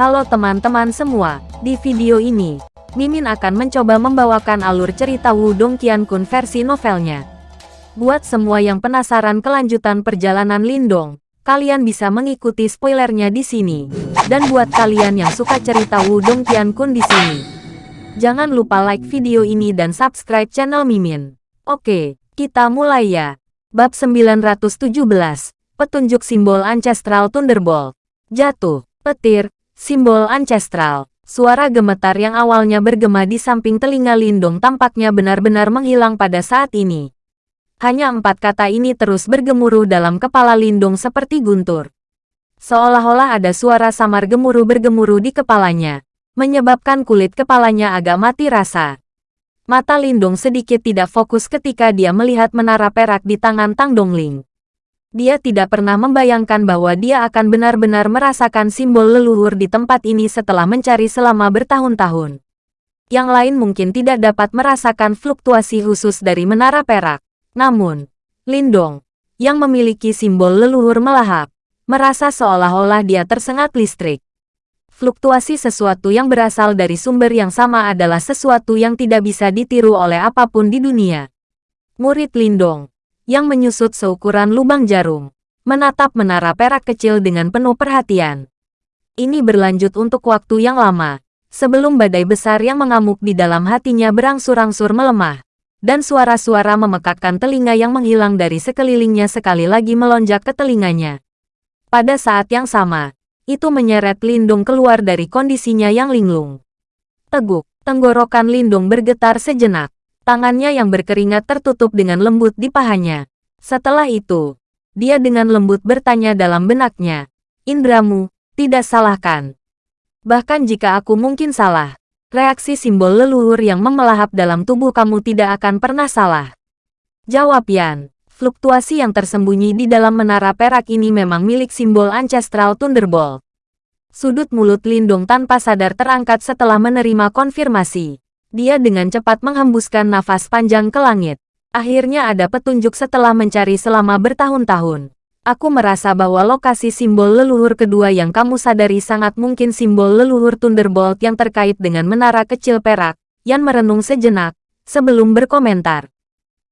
Halo teman-teman semua, di video ini, Mimin akan mencoba membawakan alur cerita Wudong Qiankun versi novelnya. Buat semua yang penasaran kelanjutan perjalanan Lindong, kalian bisa mengikuti spoilernya di sini. Dan buat kalian yang suka cerita Wudong Qiankun di sini, jangan lupa like video ini dan subscribe channel Mimin. Oke, kita mulai ya. Bab 917, Petunjuk Simbol Ancestral Thunderbolt. Jatuh, petir, Simbol ancestral. Suara gemetar yang awalnya bergema di samping telinga Lindung tampaknya benar-benar menghilang pada saat ini. Hanya empat kata ini terus bergemuruh dalam kepala Lindung seperti guntur. Seolah-olah ada suara samar gemuruh bergemuruh di kepalanya, menyebabkan kulit kepalanya agak mati rasa. Mata Lindung sedikit tidak fokus ketika dia melihat menara perak di tangan Tang Dongling. Dia tidak pernah membayangkan bahwa dia akan benar-benar merasakan simbol leluhur di tempat ini setelah mencari selama bertahun-tahun. Yang lain mungkin tidak dapat merasakan fluktuasi khusus dari menara perak. Namun, Lindong, yang memiliki simbol leluhur melahap, merasa seolah-olah dia tersengat listrik. Fluktuasi sesuatu yang berasal dari sumber yang sama adalah sesuatu yang tidak bisa ditiru oleh apa pun di dunia. Murid Lindong, yang menyusut seukuran lubang jarum, menatap menara perak kecil dengan penuh perhatian. Ini berlanjut untuk waktu yang lama, sebelum badai besar yang mengamuk di dalam hatinya berangsur-angsur melemah, dan suara-suara memekakkan telinga yang menghilang dari sekelilingnya sekali lagi melonjak ke telinganya. Pada saat yang sama, itu menyeret Lindung keluar dari kondisinya yang linglung. Teguk, tenggorokan Lindung bergetar sejenak. Tangannya yang berkeringat tertutup dengan lembut di pahanya. Setelah itu, dia dengan lembut bertanya dalam benaknya, Indramu, tidak salahkan. Bahkan jika aku mungkin salah, reaksi simbol leluhur yang memelahap dalam tubuh kamu tidak akan pernah salah. Jawab Yan, fluktuasi yang tersembunyi di dalam menara perak ini memang milik simbol Ancestral Thunderbolt. Sudut mulut Lindung tanpa sadar terangkat setelah menerima konfirmasi. Dia dengan cepat menghembuskan nafas panjang ke langit. Akhirnya ada petunjuk setelah mencari selama bertahun-tahun. Aku merasa bahwa lokasi simbol leluhur kedua yang kamu sadari sangat mungkin simbol leluhur Thunderbolt yang terkait dengan menara kecil perak. Yan merenung sejenak, sebelum berkomentar.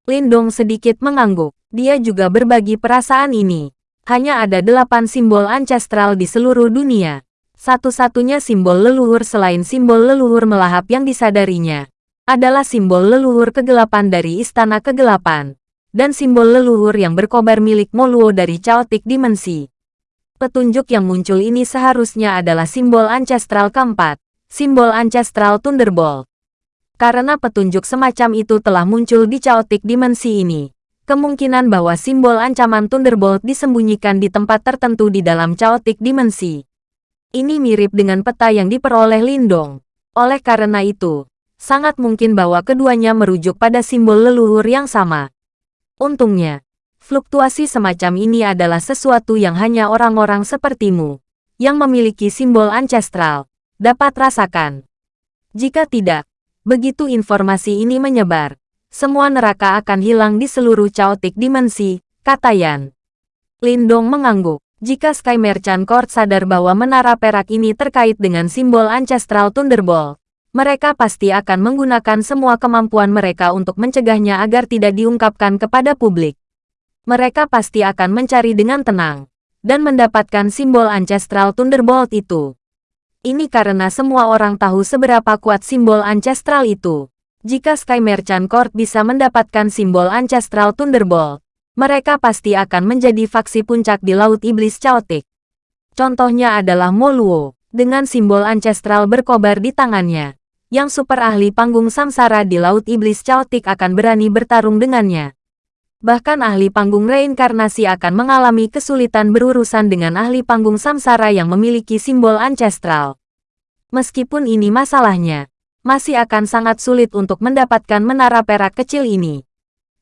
Lindong sedikit mengangguk. Dia juga berbagi perasaan ini. Hanya ada delapan simbol ancestral di seluruh dunia. Satu-satunya simbol leluhur selain simbol leluhur melahap yang disadarinya, adalah simbol leluhur kegelapan dari Istana Kegelapan, dan simbol leluhur yang berkobar milik Moluo dari Chaotic Dimensi. Petunjuk yang muncul ini seharusnya adalah simbol ancestral keempat, simbol ancestral Thunderbolt. Karena petunjuk semacam itu telah muncul di Chaotic Dimensi ini, kemungkinan bahwa simbol ancaman Thunderbolt disembunyikan di tempat tertentu di dalam Chaotic Dimensi ini mirip dengan peta yang diperoleh Lindong. Oleh karena itu, sangat mungkin bahwa keduanya merujuk pada simbol leluhur yang sama. Untungnya, fluktuasi semacam ini adalah sesuatu yang hanya orang-orang sepertimu, yang memiliki simbol ancestral, dapat rasakan. Jika tidak, begitu informasi ini menyebar, semua neraka akan hilang di seluruh chaotic dimensi, kata Yan. Lindong mengangguk. Jika Sky Merchant Court sadar bahwa menara perak ini terkait dengan simbol Ancestral Thunderbolt, mereka pasti akan menggunakan semua kemampuan mereka untuk mencegahnya agar tidak diungkapkan kepada publik. Mereka pasti akan mencari dengan tenang, dan mendapatkan simbol Ancestral Thunderbolt itu. Ini karena semua orang tahu seberapa kuat simbol Ancestral itu. Jika Sky Merchant Court bisa mendapatkan simbol Ancestral Thunderbolt, mereka pasti akan menjadi faksi puncak di Laut Iblis Chaotic. Contohnya adalah Moluo, dengan simbol ancestral berkobar di tangannya. Yang super ahli panggung samsara di Laut Iblis Chaotic akan berani bertarung dengannya. Bahkan ahli panggung reinkarnasi akan mengalami kesulitan berurusan dengan ahli panggung samsara yang memiliki simbol ancestral. Meskipun ini masalahnya, masih akan sangat sulit untuk mendapatkan menara perak kecil ini.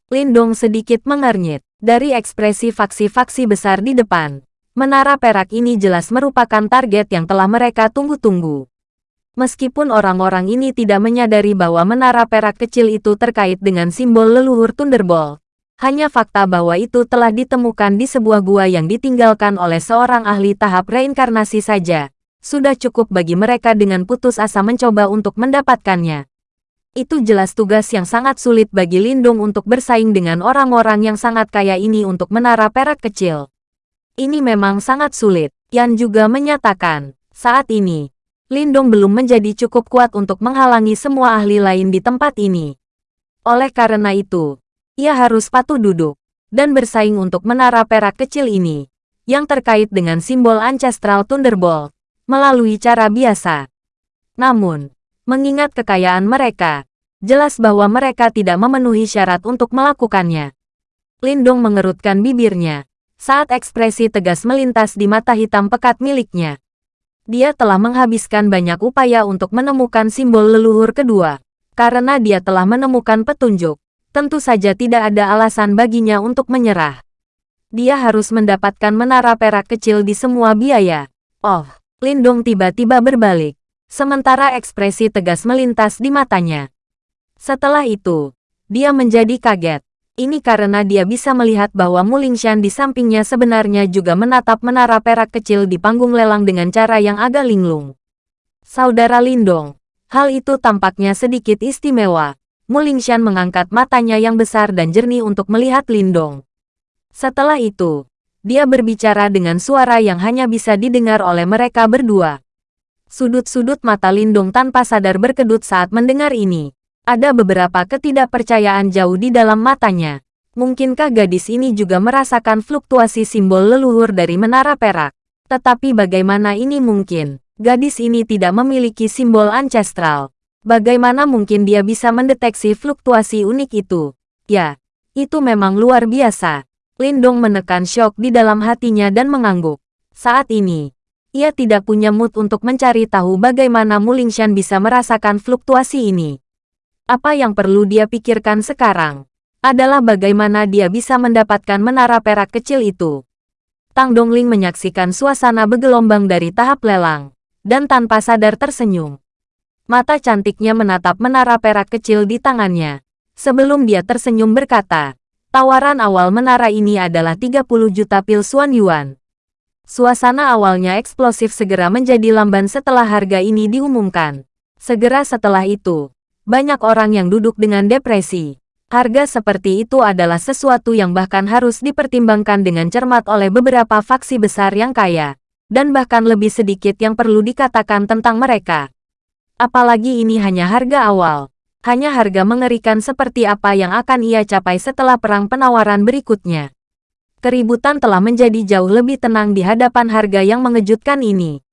Lindong sedikit mengernyit. Dari ekspresi faksi-faksi besar di depan, menara perak ini jelas merupakan target yang telah mereka tunggu-tunggu. Meskipun orang-orang ini tidak menyadari bahwa menara perak kecil itu terkait dengan simbol leluhur Thunderbolt, hanya fakta bahwa itu telah ditemukan di sebuah gua yang ditinggalkan oleh seorang ahli tahap reinkarnasi saja, sudah cukup bagi mereka dengan putus asa mencoba untuk mendapatkannya. Itu jelas tugas yang sangat sulit bagi Lindung untuk bersaing dengan orang-orang yang sangat kaya ini untuk menara perak kecil. Ini memang sangat sulit. Yan juga menyatakan, saat ini, Lindung belum menjadi cukup kuat untuk menghalangi semua ahli lain di tempat ini. Oleh karena itu, ia harus patuh duduk dan bersaing untuk menara perak kecil ini yang terkait dengan simbol Ancestral Thunderbolt, melalui cara biasa. Namun, mengingat kekayaan mereka, jelas bahwa mereka tidak memenuhi syarat untuk melakukannya. Lindong mengerutkan bibirnya, saat ekspresi tegas melintas di mata hitam pekat miliknya. Dia telah menghabiskan banyak upaya untuk menemukan simbol leluhur kedua. Karena dia telah menemukan petunjuk, tentu saja tidak ada alasan baginya untuk menyerah dia harus mendapatkan menara perak kecil di semua biaya. Oh, Lindong tiba-tiba berbalik. Sementara ekspresi tegas melintas di matanya. Setelah itu, dia menjadi kaget. Ini karena dia bisa melihat bahwa Mulingshan di sampingnya sebenarnya juga menatap menara perak kecil di panggung lelang dengan cara yang agak linglung. Saudara Lindong, hal itu tampaknya sedikit istimewa. Mulingshan mengangkat matanya yang besar dan jernih untuk melihat Lindong. Setelah itu, dia berbicara dengan suara yang hanya bisa didengar oleh mereka berdua. Sudut-sudut mata Lindung tanpa sadar berkedut saat mendengar ini. Ada beberapa ketidakpercayaan jauh di dalam matanya. Mungkinkah gadis ini juga merasakan fluktuasi simbol leluhur dari menara perak? Tetapi bagaimana ini mungkin? Gadis ini tidak memiliki simbol ancestral. Bagaimana mungkin dia bisa mendeteksi fluktuasi unik itu? Ya, itu memang luar biasa. Lindong menekan syok di dalam hatinya dan mengangguk. Saat ini, ia tidak punya mood untuk mencari tahu bagaimana Mulingshan bisa merasakan fluktuasi ini. Apa yang perlu dia pikirkan sekarang adalah bagaimana dia bisa mendapatkan menara perak kecil itu. Tang Dongling menyaksikan suasana bergelombang dari tahap lelang, dan tanpa sadar tersenyum. Mata cantiknya menatap menara perak kecil di tangannya. Sebelum dia tersenyum berkata, Tawaran awal menara ini adalah 30 juta pil Suan Yuan. Suasana awalnya eksplosif segera menjadi lamban setelah harga ini diumumkan. Segera setelah itu, banyak orang yang duduk dengan depresi. Harga seperti itu adalah sesuatu yang bahkan harus dipertimbangkan dengan cermat oleh beberapa faksi besar yang kaya. Dan bahkan lebih sedikit yang perlu dikatakan tentang mereka. Apalagi ini hanya harga awal hanya harga mengerikan seperti apa yang akan ia capai setelah perang penawaran berikutnya. Keributan telah menjadi jauh lebih tenang di hadapan harga yang mengejutkan ini.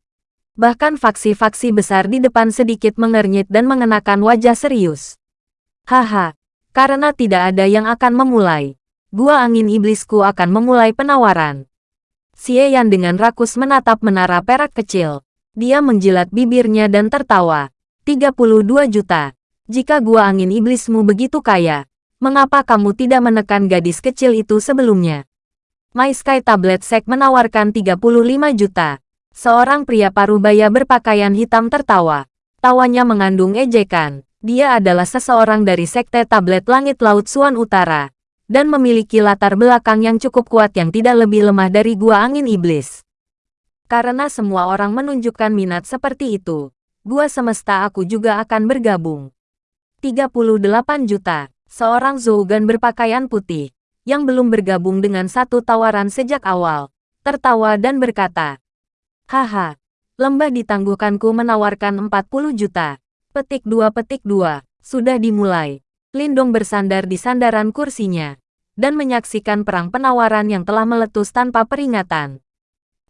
Bahkan faksi-faksi besar di depan sedikit mengernyit dan mengenakan wajah serius. Haha, karena tidak ada yang akan memulai. Gua angin iblisku akan memulai penawaran. Xie Yan dengan rakus menatap menara perak kecil. Dia menjilat bibirnya dan tertawa. 32 juta. Jika gua angin iblismu begitu kaya, mengapa kamu tidak menekan gadis kecil itu sebelumnya? My Sky Tablet Sek menawarkan 35 juta. Seorang pria parubaya berpakaian hitam tertawa. Tawanya mengandung ejekan. Dia adalah seseorang dari Sekte Tablet Langit Laut Suan Utara. Dan memiliki latar belakang yang cukup kuat yang tidak lebih lemah dari gua angin iblis. Karena semua orang menunjukkan minat seperti itu, gua semesta aku juga akan bergabung. 38 juta. Seorang Zougan berpakaian putih, yang belum bergabung dengan satu tawaran sejak awal, tertawa dan berkata, Haha, lembah ditangguhkanku menawarkan 40 juta. Petik dua petik dua, sudah dimulai. Lindong bersandar di sandaran kursinya, dan menyaksikan perang penawaran yang telah meletus tanpa peringatan.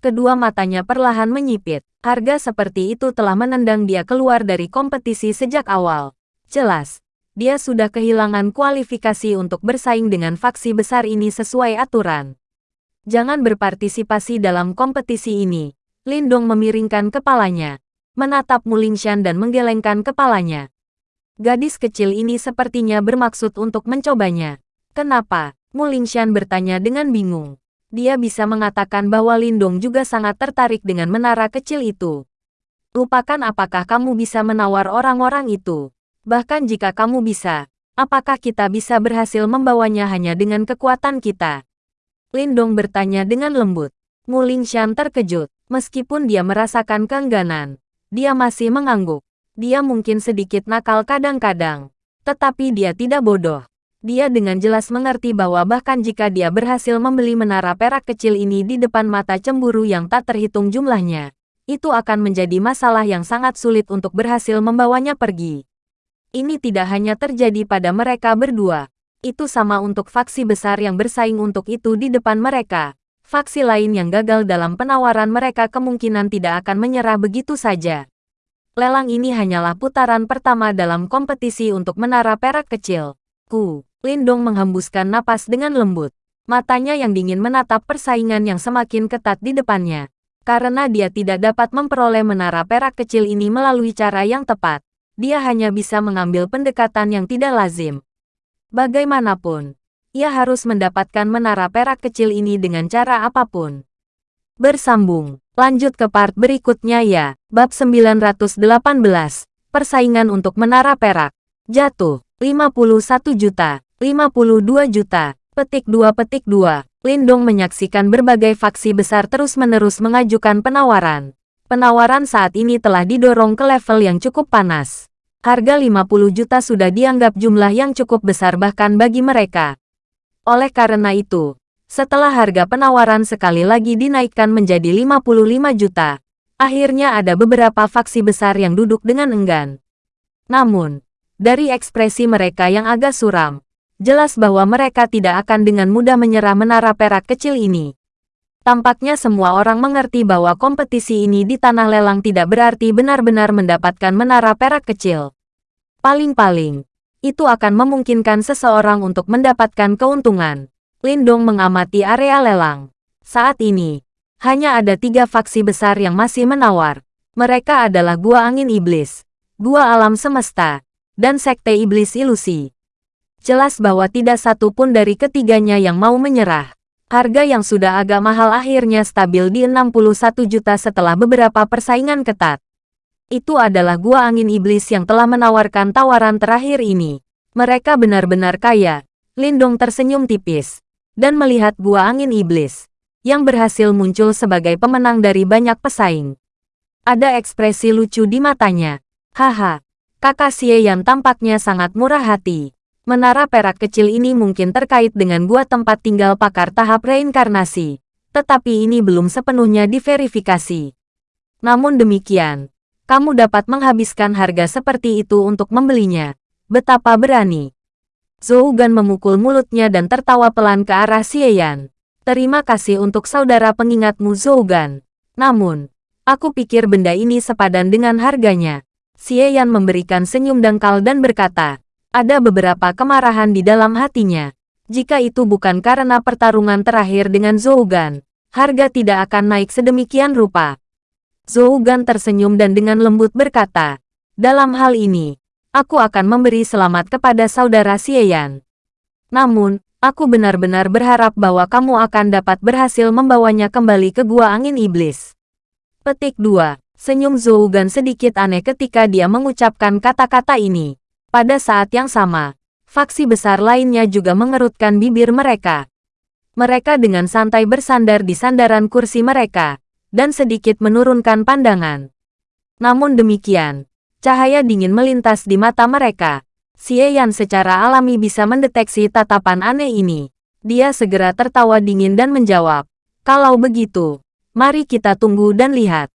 Kedua matanya perlahan menyipit. Harga seperti itu telah menendang dia keluar dari kompetisi sejak awal. Jelas, dia sudah kehilangan kualifikasi untuk bersaing dengan faksi besar ini sesuai aturan. Jangan berpartisipasi dalam kompetisi ini. Lindong memiringkan kepalanya, menatap Mulingshan dan menggelengkan kepalanya. Gadis kecil ini sepertinya bermaksud untuk mencobanya. Kenapa? Mulingshan bertanya dengan bingung. Dia bisa mengatakan bahwa Lindong juga sangat tertarik dengan menara kecil itu. Lupakan apakah kamu bisa menawar orang-orang itu. Bahkan jika kamu bisa, apakah kita bisa berhasil membawanya hanya dengan kekuatan kita? Lindong bertanya dengan lembut. Muling Shan terkejut. Meskipun dia merasakan keengganan, dia masih mengangguk. Dia mungkin sedikit nakal kadang-kadang, tetapi dia tidak bodoh. Dia dengan jelas mengerti bahwa bahkan jika dia berhasil membeli menara perak kecil ini di depan mata cemburu yang tak terhitung jumlahnya, itu akan menjadi masalah yang sangat sulit untuk berhasil membawanya pergi. Ini tidak hanya terjadi pada mereka berdua. Itu sama untuk faksi besar yang bersaing untuk itu di depan mereka. Faksi lain yang gagal dalam penawaran mereka kemungkinan tidak akan menyerah begitu saja. Lelang ini hanyalah putaran pertama dalam kompetisi untuk menara perak kecil. Ku. Lindong menghembuskan napas dengan lembut. Matanya yang dingin menatap persaingan yang semakin ketat di depannya. Karena dia tidak dapat memperoleh menara perak kecil ini melalui cara yang tepat. Dia hanya bisa mengambil pendekatan yang tidak lazim. Bagaimanapun, ia harus mendapatkan menara perak kecil ini dengan cara apa pun. Bersambung, lanjut ke part berikutnya ya. Bab 918, Persaingan untuk menara perak. Jatuh, 51 juta. 52 juta. Petik 2 petik 2. Lindong menyaksikan berbagai faksi besar terus-menerus mengajukan penawaran. Penawaran saat ini telah didorong ke level yang cukup panas. Harga 50 juta sudah dianggap jumlah yang cukup besar bahkan bagi mereka. Oleh karena itu, setelah harga penawaran sekali lagi dinaikkan menjadi 55 juta, akhirnya ada beberapa faksi besar yang duduk dengan enggan. Namun, dari ekspresi mereka yang agak suram, Jelas bahwa mereka tidak akan dengan mudah menyerah menara perak kecil ini. Tampaknya semua orang mengerti bahwa kompetisi ini di tanah lelang tidak berarti benar-benar mendapatkan menara perak kecil. Paling-paling, itu akan memungkinkan seseorang untuk mendapatkan keuntungan. Lindong mengamati area lelang. Saat ini, hanya ada tiga faksi besar yang masih menawar. Mereka adalah Gua Angin Iblis, Gua Alam Semesta, dan Sekte Iblis Ilusi. Jelas bahwa tidak satu pun dari ketiganya yang mau menyerah. Harga yang sudah agak mahal akhirnya stabil di 61 juta setelah beberapa persaingan ketat. Itu adalah gua angin iblis yang telah menawarkan tawaran terakhir ini. Mereka benar-benar kaya. Lindong tersenyum tipis. Dan melihat gua angin iblis. Yang berhasil muncul sebagai pemenang dari banyak pesaing. Ada ekspresi lucu di matanya. Haha, kakak Xie yang tampaknya sangat murah hati. Menara perak kecil ini mungkin terkait dengan gua tempat tinggal pakar tahap reinkarnasi, tetapi ini belum sepenuhnya diverifikasi. Namun demikian, kamu dapat menghabiskan harga seperti itu untuk membelinya. Betapa berani. Zhou Gan memukul mulutnya dan tertawa pelan ke arah Xie Terima kasih untuk saudara pengingatmu Zhou Gan. Namun, aku pikir benda ini sepadan dengan harganya. Xie memberikan senyum dangkal dan berkata, ada beberapa kemarahan di dalam hatinya. Jika itu bukan karena pertarungan terakhir dengan Zougan, harga tidak akan naik sedemikian rupa. Zougan tersenyum dan dengan lembut berkata, dalam hal ini, aku akan memberi selamat kepada saudara Xieyan. Namun, aku benar-benar berharap bahwa kamu akan dapat berhasil membawanya kembali ke Gua Angin Iblis. Petik 2. Senyum Zougan sedikit aneh ketika dia mengucapkan kata-kata ini. Pada saat yang sama, faksi besar lainnya juga mengerutkan bibir mereka. Mereka dengan santai bersandar di sandaran kursi mereka, dan sedikit menurunkan pandangan. Namun demikian, cahaya dingin melintas di mata mereka. Xie Yan secara alami bisa mendeteksi tatapan aneh ini. Dia segera tertawa dingin dan menjawab, kalau begitu, mari kita tunggu dan lihat.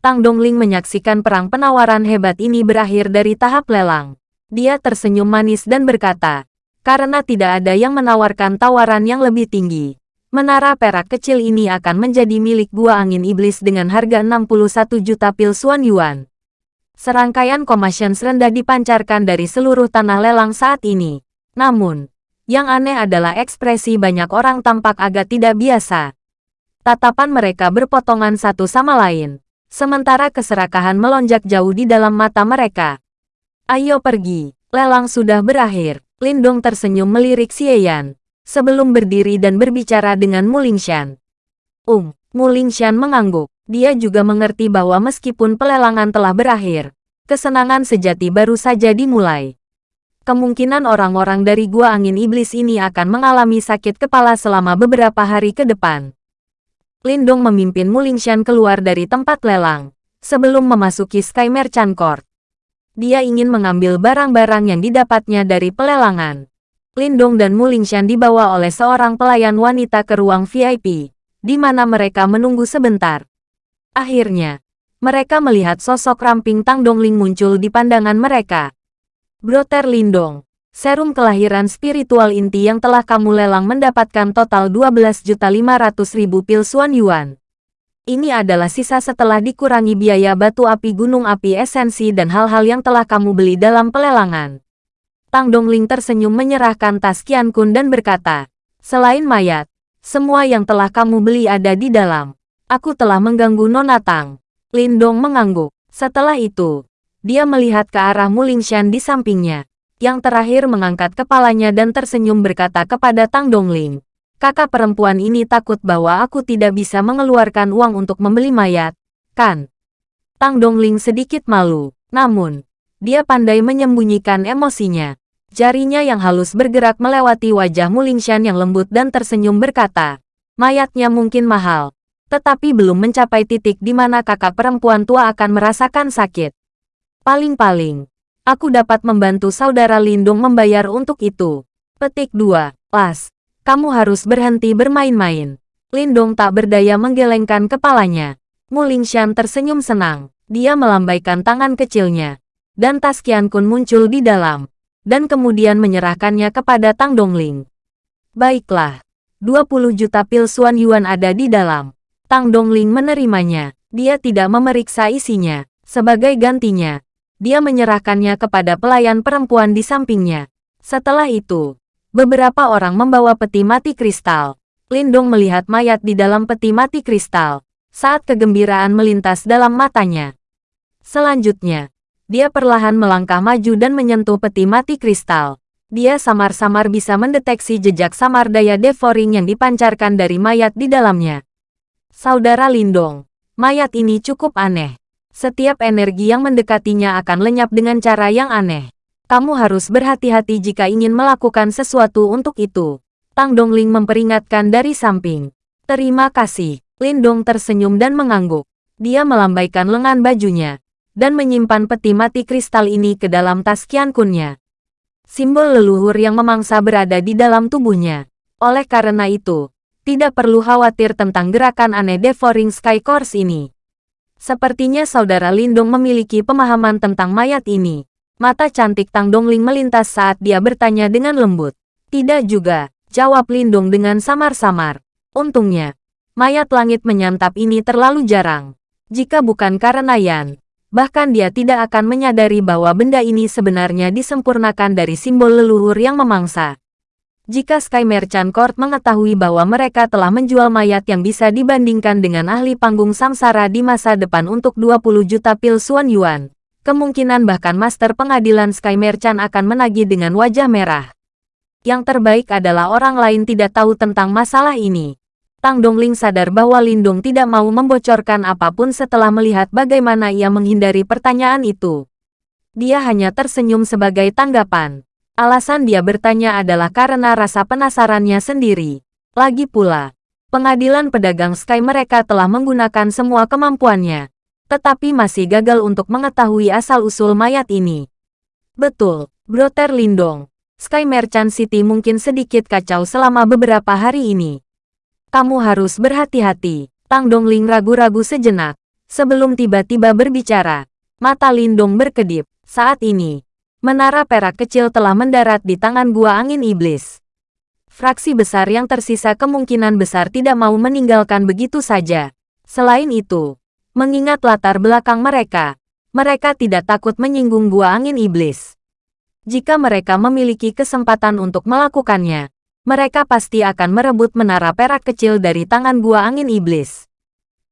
Tang Dongling menyaksikan perang penawaran hebat ini berakhir dari tahap lelang. Dia tersenyum manis dan berkata, karena tidak ada yang menawarkan tawaran yang lebih tinggi. Menara perak kecil ini akan menjadi milik gua angin iblis dengan harga 61 juta pil Suan Yuan. Serangkaian komasion rendah dipancarkan dari seluruh tanah lelang saat ini. Namun, yang aneh adalah ekspresi banyak orang tampak agak tidak biasa. Tatapan mereka berpotongan satu sama lain. Sementara keserakahan melonjak jauh di dalam mata mereka. Ayo pergi, lelang sudah berakhir. Lindong tersenyum melirik Xieyan, sebelum berdiri dan berbicara dengan Mulingshan. Um, Mulingshan mengangguk. Dia juga mengerti bahwa meskipun pelelangan telah berakhir, kesenangan sejati baru saja dimulai. Kemungkinan orang-orang dari Gua Angin Iblis ini akan mengalami sakit kepala selama beberapa hari ke depan. Lindong memimpin Mulingshan keluar dari tempat lelang. Sebelum memasuki Sky Merchant Court, dia ingin mengambil barang-barang yang didapatnya dari pelelangan. Lindong dan Mulingshan dibawa oleh seorang pelayan wanita ke ruang VIP, di mana mereka menunggu sebentar. Akhirnya, mereka melihat sosok ramping Tang Dongling muncul di pandangan mereka. Broter Lindong, serum kelahiran spiritual inti yang telah kamu lelang mendapatkan total 12.500.000 pil Suan Yuan. Ini adalah sisa setelah dikurangi biaya batu api gunung api esensi dan hal-hal yang telah kamu beli dalam pelelangan. Tang Dongling tersenyum menyerahkan tas Qian Kun dan berkata, Selain mayat, semua yang telah kamu beli ada di dalam. Aku telah mengganggu Nona Tang. Lindong mengangguk. Setelah itu, dia melihat ke arah Mulingshan di sampingnya. Yang terakhir mengangkat kepalanya dan tersenyum berkata kepada Tang Dongling. Kakak perempuan ini takut bahwa aku tidak bisa mengeluarkan uang untuk membeli mayat, kan? Tang Dongling sedikit malu. Namun, dia pandai menyembunyikan emosinya. Jarinya yang halus bergerak melewati wajah Mulingshan yang lembut dan tersenyum berkata, mayatnya mungkin mahal, tetapi belum mencapai titik di mana kakak perempuan tua akan merasakan sakit. Paling-paling, aku dapat membantu saudara Lindung membayar untuk itu. Petik 2. Las, kamu harus berhenti bermain-main. Lindung tak berdaya menggelengkan kepalanya. Mulingshan tersenyum senang. Dia melambaikan tangan kecilnya. Dan tas Qian Kun muncul di dalam dan kemudian menyerahkannya kepada Tang Dongling. Baiklah, 20 juta pil Suan Yuan ada di dalam. Tang Dongling menerimanya. Dia tidak memeriksa isinya. Sebagai gantinya, dia menyerahkannya kepada pelayan perempuan di sampingnya. Setelah itu, beberapa orang membawa peti mati kristal. Lindong melihat mayat di dalam peti mati kristal, saat kegembiraan melintas dalam matanya. Selanjutnya, dia perlahan melangkah maju dan menyentuh peti mati kristal. Dia samar-samar bisa mendeteksi jejak samar daya devouring yang dipancarkan dari mayat di dalamnya. Saudara Lindong, mayat ini cukup aneh. Setiap energi yang mendekatinya akan lenyap dengan cara yang aneh. Kamu harus berhati-hati jika ingin melakukan sesuatu untuk itu. Tang Dongling memperingatkan dari samping. Terima kasih. Lindong tersenyum dan mengangguk. Dia melambaikan lengan bajunya dan menyimpan peti mati kristal ini ke dalam tas Kunnya. Simbol leluhur yang memangsa berada di dalam tubuhnya. Oleh karena itu, tidak perlu khawatir tentang gerakan aneh Devouring Sky Course ini. Sepertinya saudara Lindong memiliki pemahaman tentang mayat ini. Mata cantik Tang Dongling melintas saat dia bertanya dengan lembut. Tidak juga, jawab Lindong dengan samar-samar. Untungnya, mayat langit menyantap ini terlalu jarang. Jika bukan karena Yan, bahkan dia tidak akan menyadari bahwa benda ini sebenarnya disempurnakan dari simbol leluhur yang memangsa. Jika Sky Merchant Court mengetahui bahwa mereka telah menjual mayat yang bisa dibandingkan dengan ahli panggung samsara di masa depan untuk 20 juta pil Suan Yuan, kemungkinan bahkan Master Pengadilan Sky Merchant akan menagih dengan wajah merah. Yang terbaik adalah orang lain tidak tahu tentang masalah ini. Tang Dongling sadar bahwa Lindung tidak mau membocorkan apa pun setelah melihat bagaimana ia menghindari pertanyaan itu. Dia hanya tersenyum sebagai tanggapan. Alasan dia bertanya adalah karena rasa penasarannya sendiri. Lagi pula, pengadilan pedagang Sky mereka telah menggunakan semua kemampuannya, tetapi masih gagal untuk mengetahui asal-usul mayat ini. Betul, Broter Lindong. Sky Merchant City mungkin sedikit kacau selama beberapa hari ini. Kamu harus berhati-hati. Tang Dongling ragu-ragu sejenak. Sebelum tiba-tiba berbicara, mata Lindong berkedip. Saat ini, menara perak kecil telah mendarat di tangan gua angin iblis. Fraksi besar yang tersisa kemungkinan besar tidak mau meninggalkan begitu saja. Selain itu, mengingat latar belakang mereka, mereka tidak takut menyinggung gua angin iblis. Jika mereka memiliki kesempatan untuk melakukannya, mereka pasti akan merebut menara perak kecil dari tangan gua angin iblis.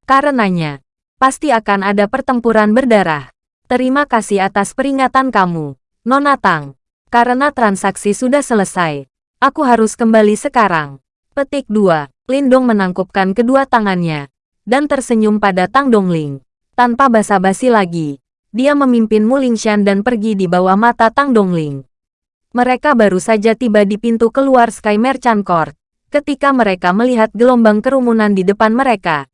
Karenanya, pasti akan ada pertempuran berdarah. Terima kasih atas peringatan kamu, Nona Tang. Karena transaksi sudah selesai, aku harus kembali sekarang. Petik 2. Lindong menangkupkan kedua tangannya, dan tersenyum pada Tang Dongling. Tanpa basa-basi lagi, dia memimpin Mulingshan dan pergi di bawah mata Tang Dongling. Mereka baru saja tiba di pintu keluar Sky Merchant Court. Ketika mereka melihat gelombang kerumunan di depan mereka,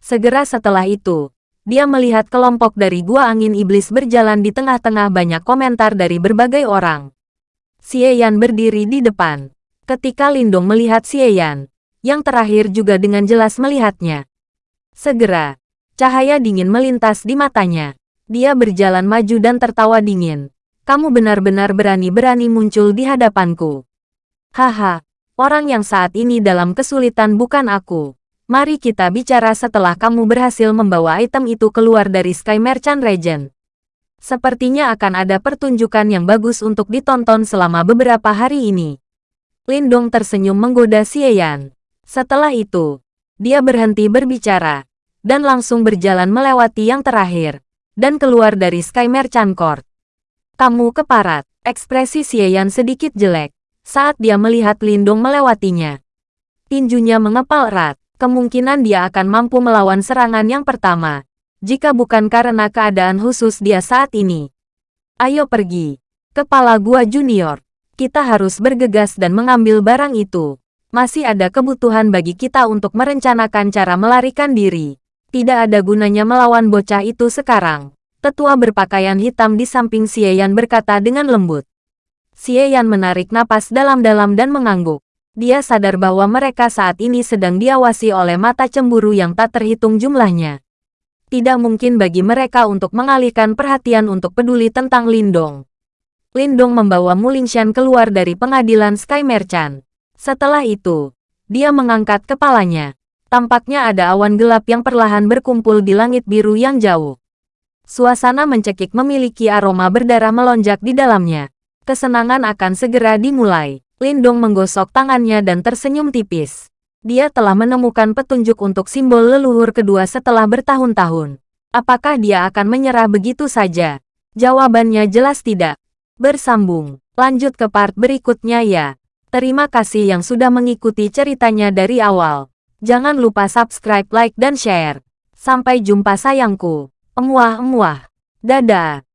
Segera setelah itu, dia melihat kelompok dari Gua Angin Iblis berjalan di tengah-tengah banyak komentar dari berbagai orang. Xie Yan berdiri di depan. Ketika Lindong melihat Xie Yan, yang terakhir juga dengan jelas melihatnya. Segera, cahaya dingin melintas di matanya. Dia berjalan maju dan tertawa dingin. Kamu benar-benar berani-berani muncul di hadapanku. Haha, orang yang saat ini dalam kesulitan bukan aku. Mari kita bicara setelah kamu berhasil membawa item itu keluar dari Sky Merchant Regent. Sepertinya akan ada pertunjukan yang bagus untuk ditonton selama beberapa hari ini. Lindong tersenyum menggoda Xieyan. Setelah itu, dia berhenti berbicara, dan langsung berjalan melewati yang terakhir, dan keluar dari Sky Merchant Court. Kamu keparat, ekspresi Xieyan sedikit jelek, saat dia melihat Lindong melewatinya. Tinjunya mengepal erat kemungkinan dia akan mampu melawan serangan yang pertama. Jika bukan karena keadaan khusus dia saat ini. Ayo pergi. Kepala gua junior. Kita harus bergegas dan mengambil barang itu. Masih ada kebutuhan bagi kita untuk merencanakan cara melarikan diri. Tidak ada gunanya melawan bocah itu sekarang. Tetua berpakaian hitam di samping Xieyan berkata dengan lembut. Xieyan menarik napas dalam-dalam dan mengangguk. Dia sadar bahwa mereka saat ini sedang diawasi oleh mata cemburu yang tak terhitung jumlahnya. Tidak mungkin bagi mereka untuk mengalihkan perhatian untuk peduli tentang Lindong. Lindong membawa Mulingshan keluar dari pengadilan Sky Merchant. Setelah itu, dia mengangkat kepalanya. Tampaknya ada awan gelap yang perlahan berkumpul di langit biru yang jauh. Suasana mencekik memiliki aroma berdarah melonjak di dalamnya. Kesenangan akan segera dimulai. Lindong menggosok tangannya dan tersenyum tipis. Dia telah menemukan petunjuk untuk simbol leluhur kedua setelah bertahun-tahun. Apakah dia akan menyerah begitu saja? Jawabannya jelas tidak. Bersambung. Lanjut ke part berikutnya ya. Terima kasih yang sudah mengikuti ceritanya dari awal. Jangan lupa subscribe, like, dan share. Sampai jumpa sayangku. Emuah-emuah. Dadah.